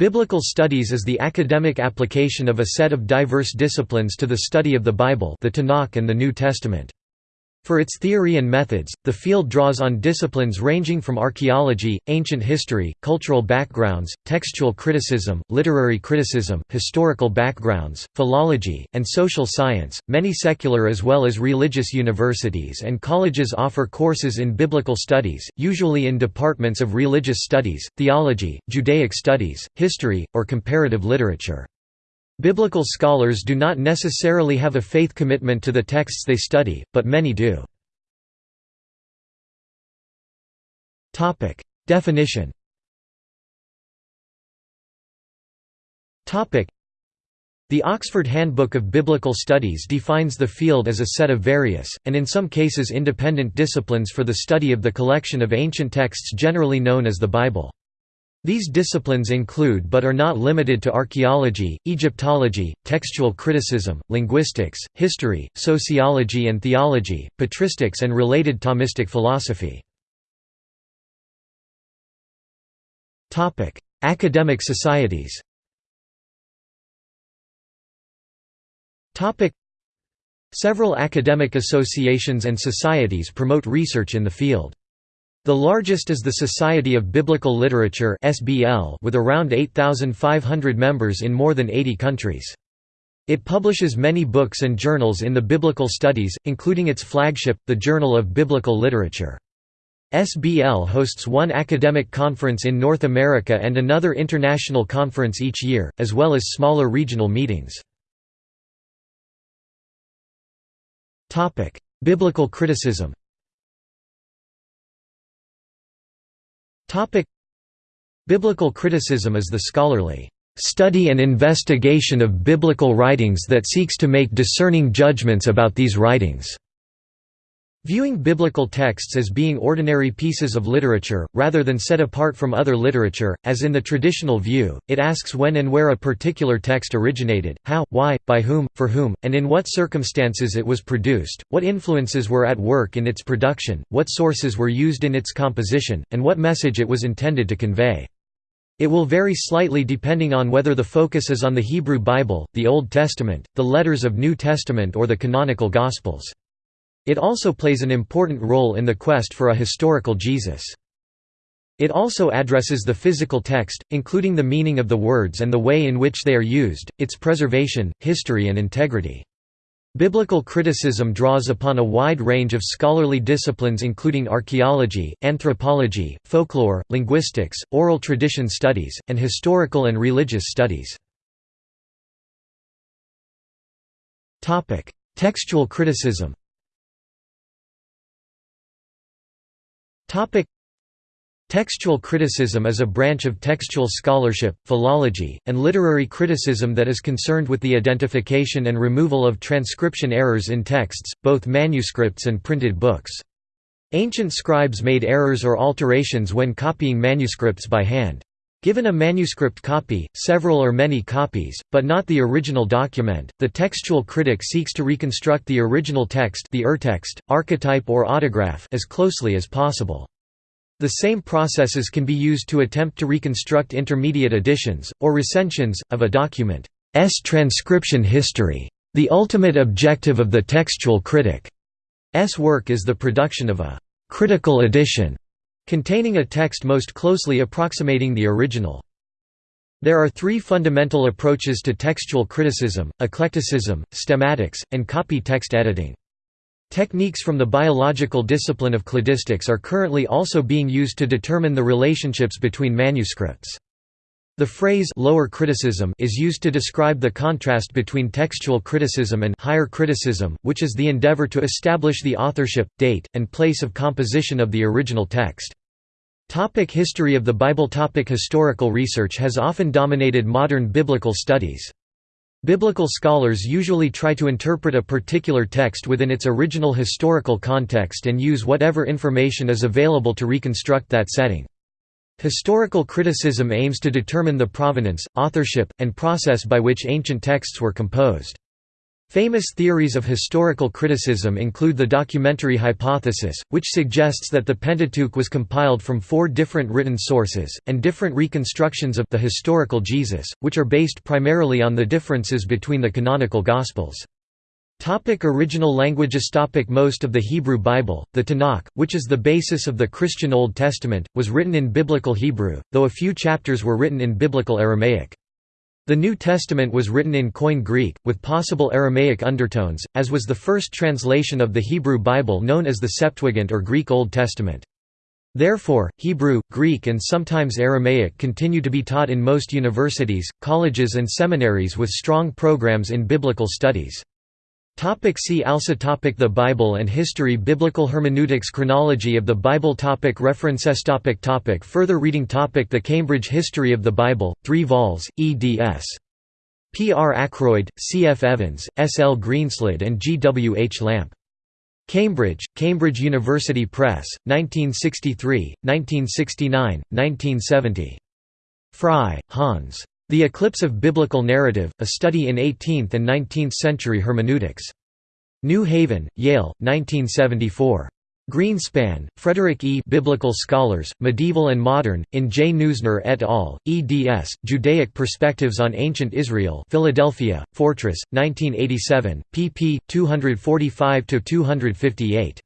Biblical studies is the academic application of a set of diverse disciplines to the study of the Bible the Tanakh and the New Testament. For its theory and methods, the field draws on disciplines ranging from archaeology, ancient history, cultural backgrounds, textual criticism, literary criticism, historical backgrounds, philology, and social science. Many secular as well as religious universities and colleges offer courses in biblical studies, usually in departments of religious studies, theology, Judaic studies, history, or comparative literature. Biblical scholars do not necessarily have a faith commitment to the texts they study, but many do. Definition the Oxford Handbook of Biblical Studies defines the field as a set of various, and in some cases independent disciplines for the study of the collection of ancient texts generally known as the Bible. These disciplines include but are not limited to archaeology, Egyptology, textual criticism, linguistics, history, sociology and theology, patristics and related Thomistic philosophy. Academic societies Several academic associations and societies promote research in the field. The largest is the Society of Biblical Literature with around 8,500 members in more than 80 countries. It publishes many books and journals in the biblical studies, including its flagship, the Journal of Biblical Literature. SBL hosts one academic conference in North America and another international conference each year, as well as smaller regional meetings. Biblical criticism Topic Biblical criticism is the scholarly study and investigation of biblical writings that seeks to make discerning judgments about these writings. Viewing biblical texts as being ordinary pieces of literature, rather than set apart from other literature, as in the traditional view, it asks when and where a particular text originated, how, why, by whom, for whom, and in what circumstances it was produced, what influences were at work in its production, what sources were used in its composition, and what message it was intended to convey. It will vary slightly depending on whether the focus is on the Hebrew Bible, the Old Testament, the letters of New Testament or the canonical Gospels. It also plays an important role in the quest for a historical Jesus. It also addresses the physical text, including the meaning of the words and the way in which they are used, its preservation, history and integrity. Biblical criticism draws upon a wide range of scholarly disciplines including archaeology, anthropology, folklore, linguistics, oral tradition studies, and historical and religious studies. Textual criticism Topic Textual criticism is a branch of textual scholarship, philology, and literary criticism that is concerned with the identification and removal of transcription errors in texts, both manuscripts and printed books. Ancient scribes made errors or alterations when copying manuscripts by hand. Given a manuscript copy, several or many copies, but not the original document, the textual critic seeks to reconstruct the original text the urtext, archetype or autograph as closely as possible. The same processes can be used to attempt to reconstruct intermediate editions, or recensions, of a document's transcription history. The ultimate objective of the textual critic's work is the production of a «critical edition» containing a text most closely approximating the original. There are three fundamental approaches to textual criticism, eclecticism, stemmatics, and copy text editing. Techniques from the biological discipline of cladistics are currently also being used to determine the relationships between manuscripts. The phrase lower criticism is used to describe the contrast between textual criticism and higher criticism, which is the endeavor to establish the authorship, date, and place of composition of the original text. Topic history of the Bible Topic Historical research has often dominated modern biblical studies. Biblical scholars usually try to interpret a particular text within its original historical context and use whatever information is available to reconstruct that setting. Historical criticism aims to determine the provenance, authorship, and process by which ancient texts were composed. Famous theories of historical criticism include the documentary hypothesis, which suggests that the Pentateuch was compiled from four different written sources, and different reconstructions of the historical Jesus, which are based primarily on the differences between the canonical Gospels. Topic original languages topic Most of the Hebrew Bible, the Tanakh, which is the basis of the Christian Old Testament, was written in Biblical Hebrew, though a few chapters were written in Biblical Aramaic. The New Testament was written in Koine Greek, with possible Aramaic undertones, as was the first translation of the Hebrew Bible known as the Septuagint or Greek Old Testament. Therefore, Hebrew, Greek and sometimes Aramaic continue to be taught in most universities, colleges and seminaries with strong programs in biblical studies. Topic see also topic The Bible and history Biblical hermeneutics Chronology of the Bible topic References topic topic Further reading topic The Cambridge History of the Bible, 3 vols, eds. P. R. Ackroyd, C. F. Evans, S. L. Greenslade and G. W. H. Lamp. Cambridge, Cambridge University Press, 1963, 1969, 1970. Frei, Hans. The Eclipse of Biblical Narrative, A Study in 18th and 19th Century Hermeneutics. New Haven, Yale, 1974. Greenspahn, Frederick E. Biblical Scholars, Medieval and Modern, in J. Neusner et al., eds. Judaic Perspectives on Ancient Israel Philadelphia, Fortress, 1987, pp. 245–258.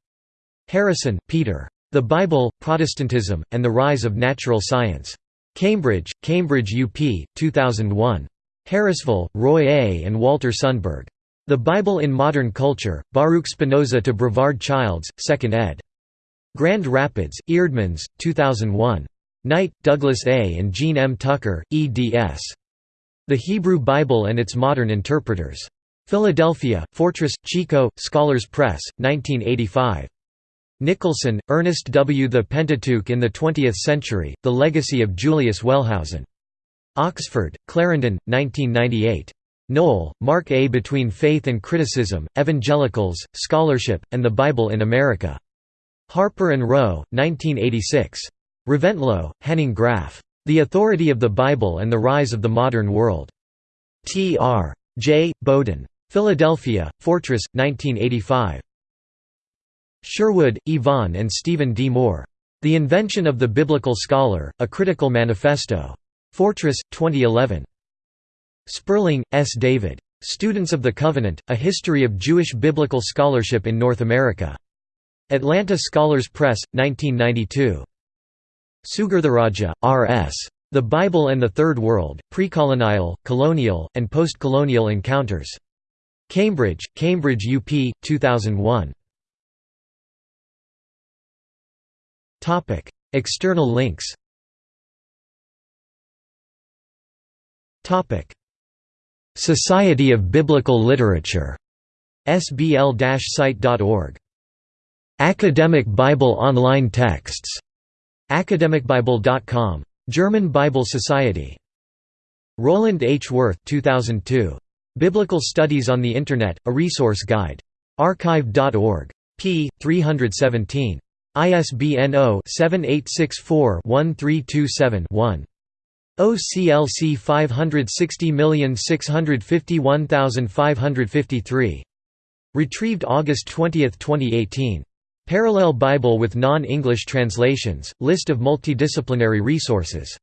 Harrison, Peter. The Bible, Protestantism, and the Rise of Natural Science. Cambridge, Cambridge UP, 2001. Harrisville, Roy A. and Walter Sundberg. The Bible in Modern Culture, Baruch Spinoza to Brevard Childs, 2nd ed. Grand Rapids, Eerdmans, 2001. Knight, Douglas A. and Gene M. Tucker, eds. The Hebrew Bible and its Modern Interpreters. Philadelphia, Fortress, Chico, Scholars Press, 1985. Nicholson, Ernest W. The Pentateuch in the Twentieth Century, The Legacy of Julius Wellhausen. Oxford, Clarendon, 1998. Noll, Mark A. Between Faith and Criticism, Evangelicals, Scholarship, and the Bible in America. Harper and Row, 1986. Reventlow, Henning Graf. The Authority of the Bible and the Rise of the Modern World. T. R. J. Bowden. Philadelphia, Fortress, 1985. Sherwood, Yvonne and Stephen D. Moore. The Invention of the Biblical Scholar, A Critical Manifesto. Fortress, 2011. Sperling, S. David. Students of the Covenant, A History of Jewish Biblical Scholarship in North America. Atlanta Scholars Press, 1992. Sugirtharajah, R. S. The Bible and the Third World, Precolonial, Colonial, and Postcolonial Encounters. Cambridge, Cambridge UP, 2001. External links. Society of Biblical Literature. Sbl-site.org Academic Bible online texts. Academicbible.com German Bible Society. Roland H. Worth 2002 Biblical Studies on the Internet A Resource Guide. Archive.org p 317 ISBN 0-7864-1327-1. OCLC 560651553. Retrieved August 20, 2018. Parallel Bible with non-English translations, list of multidisciplinary resources